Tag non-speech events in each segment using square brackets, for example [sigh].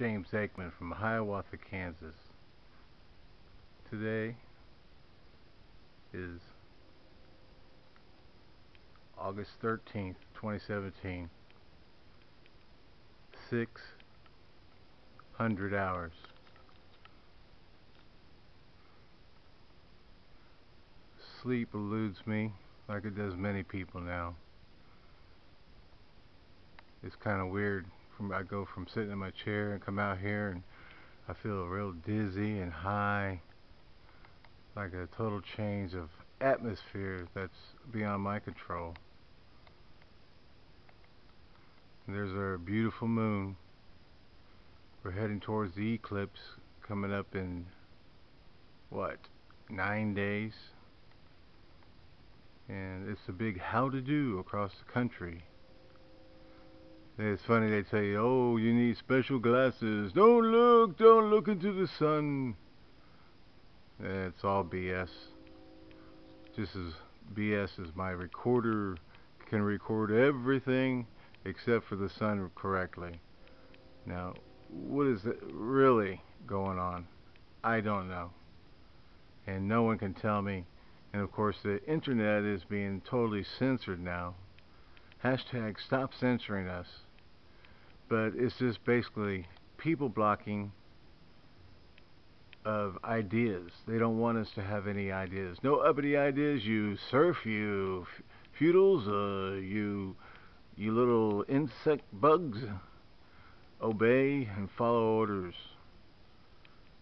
James Aikman from Hiawatha, Kansas. Today is August 13th, 2017. 600 hours. Sleep eludes me like it does many people now. It's kind of weird from I go from sitting in my chair and come out here and I feel real dizzy and high like a total change of atmosphere that's beyond my control. And there's our beautiful moon. We're heading towards the eclipse coming up in what nine days and it's a big how to do across the country it's funny they tell you, oh, you need special glasses. Don't look, don't look into the sun. It's all BS. Just as BS as my recorder can record everything except for the sun correctly. Now, what is really going on? I don't know. And no one can tell me. And of course, the internet is being totally censored now. Hashtag stop censoring us but it's just basically people blocking of ideas. They don't want us to have any ideas. No uppity ideas, you serf, you feudals, uh, you, you little insect bugs. Obey and follow orders.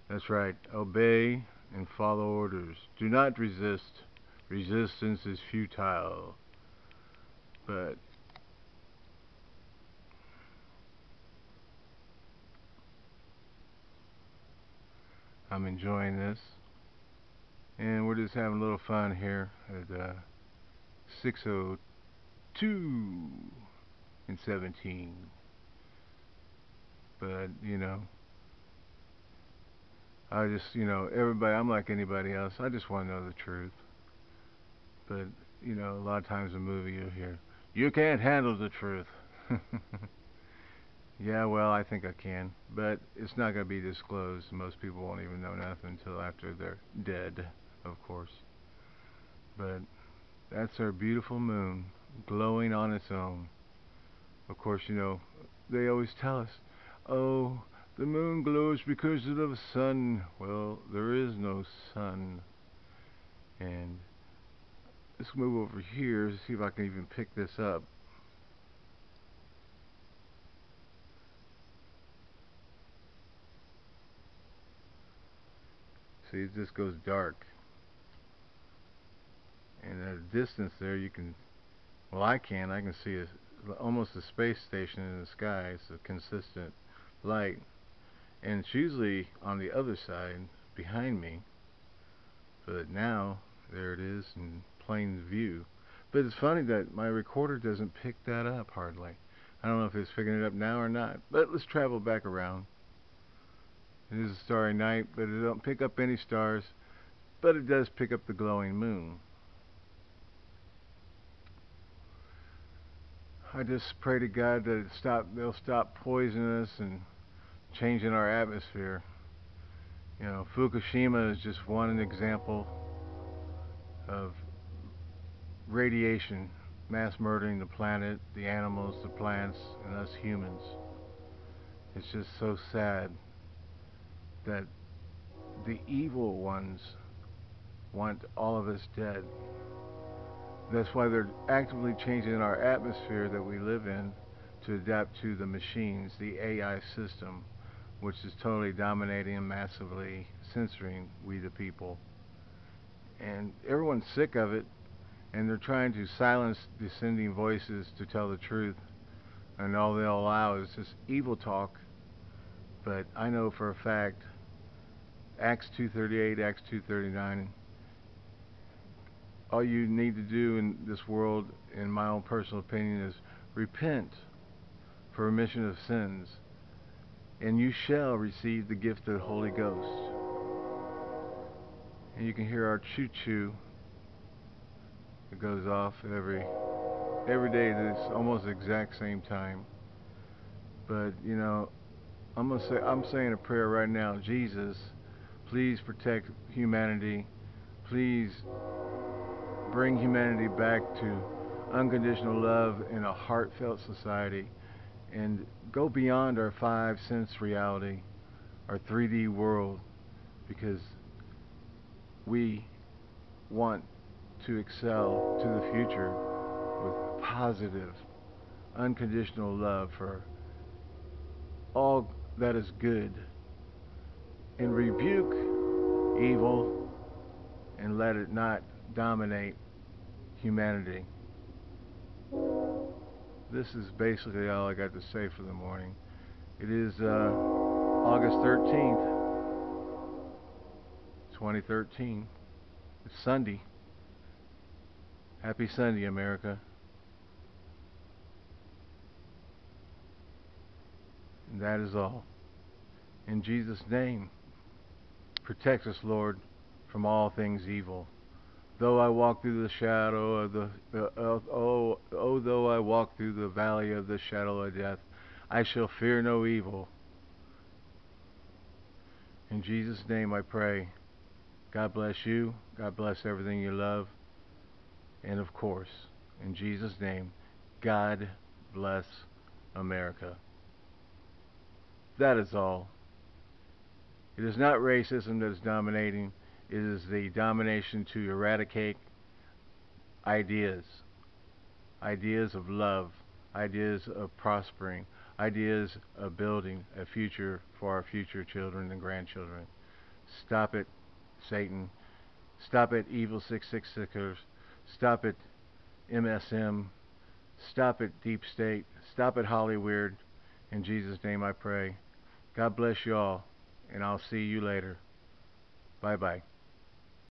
That's right, obey and follow orders. Do not resist. Resistance is futile. But I'm enjoying this. And we're just having a little fun here at uh, 602 and 17. But, you know, I just, you know, everybody, I'm like anybody else. I just want to know the truth. But, you know, a lot of times in movie you'll hear, you can't handle the truth. [laughs] Yeah, well, I think I can, but it's not going to be disclosed. Most people won't even know nothing until after they're dead, of course. But that's our beautiful moon, glowing on its own. Of course, you know, they always tell us, oh, the moon glows because of the sun. Well, there is no sun. And let's move over here to see if I can even pick this up. See, it just goes dark. And at a distance there, you can, well, I can, I can see a, almost a space station in the sky. It's a consistent light. And it's usually on the other side, behind me. But now, there it is in plain view. But it's funny that my recorder doesn't pick that up hardly. I don't know if it's picking it up now or not. But let's travel back around. It is a starry night, but it don't pick up any stars, but it does pick up the glowing moon. I just pray to God that it stop they'll stop poisoning us and changing our atmosphere. You know, Fukushima is just one example of radiation mass murdering the planet, the animals, the plants, and us humans. It's just so sad that the evil ones want all of us dead. That's why they're actively changing our atmosphere that we live in to adapt to the machines, the AI system, which is totally dominating and massively censoring we the people. And everyone's sick of it, and they're trying to silence dissenting voices to tell the truth. And all they'll allow is this evil talk. But I know for a fact Acts 238, Acts 239. All you need to do in this world, in my own personal opinion, is repent for remission of sins, and you shall receive the gift of the Holy Ghost. And you can hear our choo-choo. It goes off every every day. It's almost exact same time. But you know, I'm gonna say I'm saying a prayer right now. Jesus, please protect humanity. Please bring humanity back to unconditional love in a heartfelt society and go beyond our five sense reality, our 3D world, because we want to excel to the future with positive, unconditional love for all that is good and rebuke evil and let it not dominate humanity. This is basically all I got to say for the morning. It is uh, August 13th, 2013. It's Sunday. Happy Sunday, America. And that is all. In Jesus' name, protect us, Lord, from all things evil. Though I walk through the shadow of the, uh, uh, oh, oh, though I walk through the valley of the shadow of death, I shall fear no evil. In Jesus' name I pray. God bless you. God bless everything you love. And of course, in Jesus' name, God bless America. That is all. It is not racism that is dominating, it is the domination to eradicate ideas. Ideas of love, ideas of prospering, ideas of building a future for our future children and grandchildren. Stop it, Satan. Stop it, evil 666ers. Stop it, MSM. Stop it, Deep State. Stop it, Hollywood. In Jesus' name I pray. God bless you all, and I'll see you later. Bye bye.